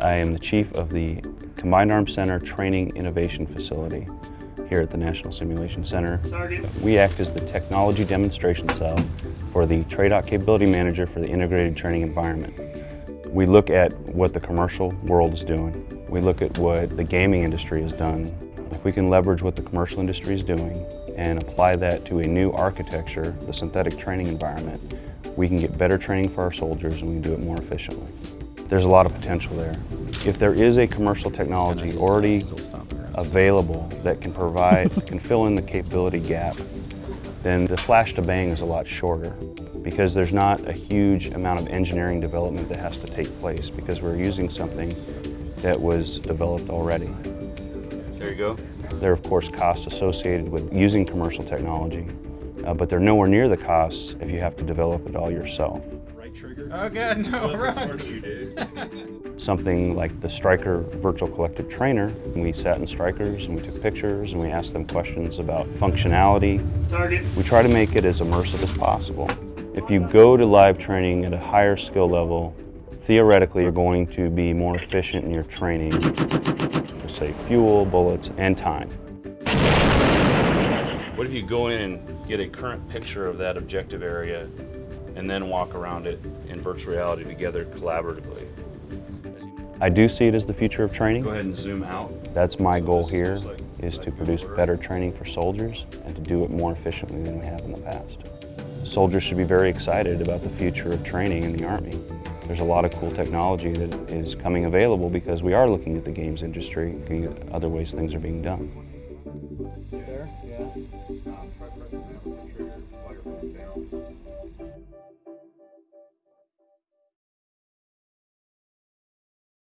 I am the chief of the Combined Arms Center Training Innovation Facility here at the National Simulation Center. We act as the technology demonstration cell for the TRADOC Capability Manager for the Integrated Training Environment. We look at what the commercial world is doing. We look at what the gaming industry has done. If we can leverage what the commercial industry is doing and apply that to a new architecture, the synthetic training environment, we can get better training for our soldiers and we can do it more efficiently. There's a lot of potential there. If there is a commercial technology already available that can provide, can fill in the capability gap, then the flash to bang is a lot shorter because there's not a huge amount of engineering development that has to take place because we're using something that was developed already. There you go. There are of course costs associated with using commercial technology, uh, but they're nowhere near the costs if you have to develop it all yourself. Oh god, no, run! Something like the Stryker Virtual Collective Trainer, we sat in Strykers and we took pictures and we asked them questions about functionality. Target. We try to make it as immersive as possible. If you go to live training at a higher skill level, theoretically you're going to be more efficient in your training to save fuel, bullets, and time. What if you go in and get a current picture of that objective area and then walk around it in virtual reality together collaboratively. I do see it as the future of training. Go ahead and zoom out. That's my so goal here, like, is like to produce order. better training for soldiers and to do it more efficiently than we have in the past. Soldiers should be very excited about the future of training in the Army. There's a lot of cool technology that is coming available because we are looking at the games industry, other ways things are being done. There, yeah.